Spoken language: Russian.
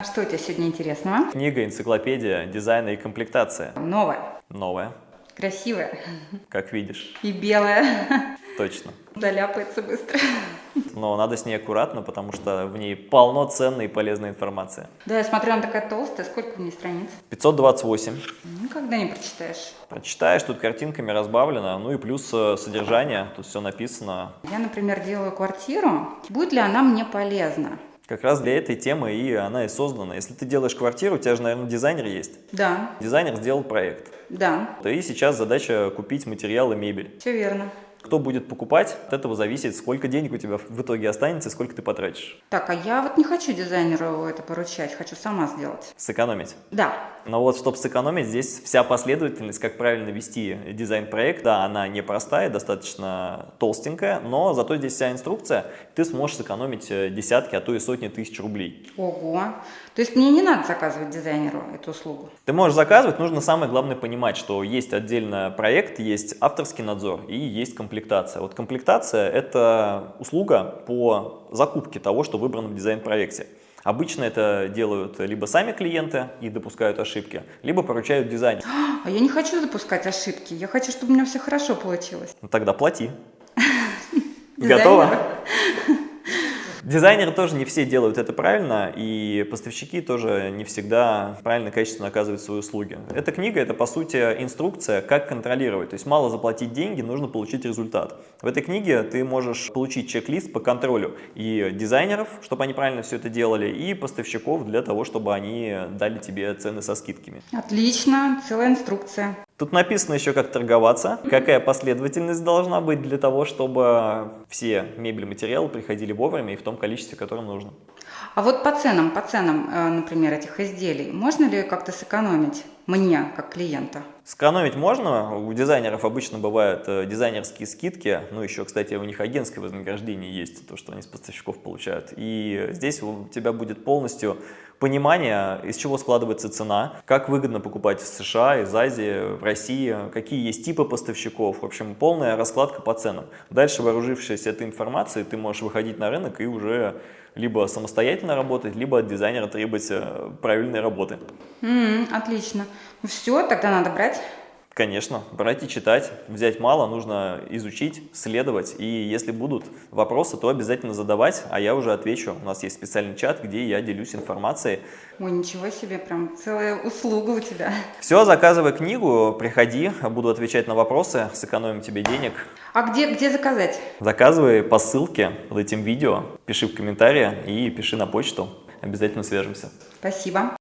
Что у тебя сегодня интересного? Книга, энциклопедия, дизайна и комплектация. Новое, Новая, красивое как видишь. и белое. Точно. Заляпается быстро. Но надо с ней аккуратно, потому что в ней полно ценной и полезной информации. Да, я смотрю, она такая толстая. Сколько в ней страниц? 528. Никогда не прочитаешь. Прочитаешь, тут картинками разбавлено, ну и плюс э, содержание, тут все написано. Я, например, делаю квартиру. Будет ли она мне полезна? Как раз для этой темы и она и создана. Если ты делаешь квартиру, у тебя же, наверное, дизайнер есть. Да, Дизайнер сделал проект. да, И сейчас задача купить материалы, мебель. все верно. Кто будет покупать, от этого зависит, сколько денег у тебя в итоге останется сколько ты потратишь. Так, а я вот не хочу дизайнеру это поручать, хочу сама сделать. Сэкономить. Да, Но вот, чтобы сэкономить, здесь вся последовательность, как правильно вести дизайн-проект, да, она непростая, достаточно толстенькая, но зато здесь вся инструкция, ты сможешь сэкономить э, десятки, а то и сотни тысяч рублей. ого. То есть мне не надо заказывать дизайнеру эту услугу? Ты можешь заказывать, нужно самое главное понимать, что есть отдельно проект, есть авторский надзор и есть комплектация. Вот комплектация – это услуга по закупке того, что выбрано в дизайн-проекте. Обычно это делают либо сами клиенты и допускают ошибки, либо поручают дизайнер. А я не хочу запускать ошибки. Я хочу, чтобы у меня все хорошо получилось. Ну, тогда плати. Готово? Дизайнеры тоже не все делают это правильно, и поставщики тоже не всегда правильно, качественно оказывают свои услуги. Эта книга – это, по сути, инструкция, как контролировать. То есть мало заплатить деньги, нужно получить результат. В этой книге ты можешь получить чек-лист по контролю и дизайнеров, чтобы они правильно все это делали, и поставщиков для того, чтобы они дали тебе цены со скидками. Отлично, целая инструкция. Тут написано еще, как торговаться, какая последовательность должна быть для того, чтобы все мебель, материалы приходили вовремя и в том количестве, которое нужно. А вот по ценам, по ценам, э, например, этих изделий, можно ли как-то сэкономить мне, как клиента? Сэкономить можно, у дизайнеров обычно бывают э, дизайнерские скидки, ну еще, кстати, у них агентское вознаграждение есть, то, что они с поставщиков получают. И здесь у тебя будет полностью понимание, из чего складывается цена, как выгодно покупать в США, из Азии, в России, какие есть типы поставщиков, в общем, полная раскладка по ценам. Дальше, вооружившись этой информацией, ты можешь выходить на рынок и уже либо самостоятельно работать, либо от дизайнера требовать правильной работы. М, отлично. Ну все, тогда надо брать. Конечно, брать и читать. Взять мало, нужно изучить, следовать. И если будут вопросы, то обязательно задавать, а я уже отвечу. У нас есть специальный чат, где я делюсь информацией. Ой, ничего себе, прям целая услуга у тебя. Все, заказывай книгу, приходи, буду отвечать на вопросы, сэкономим тебе денег. А где, где заказать? Заказывай по ссылке под этим видео, пиши в комментарии и пиши на почту. Обязательно свяжемся. Спасибо.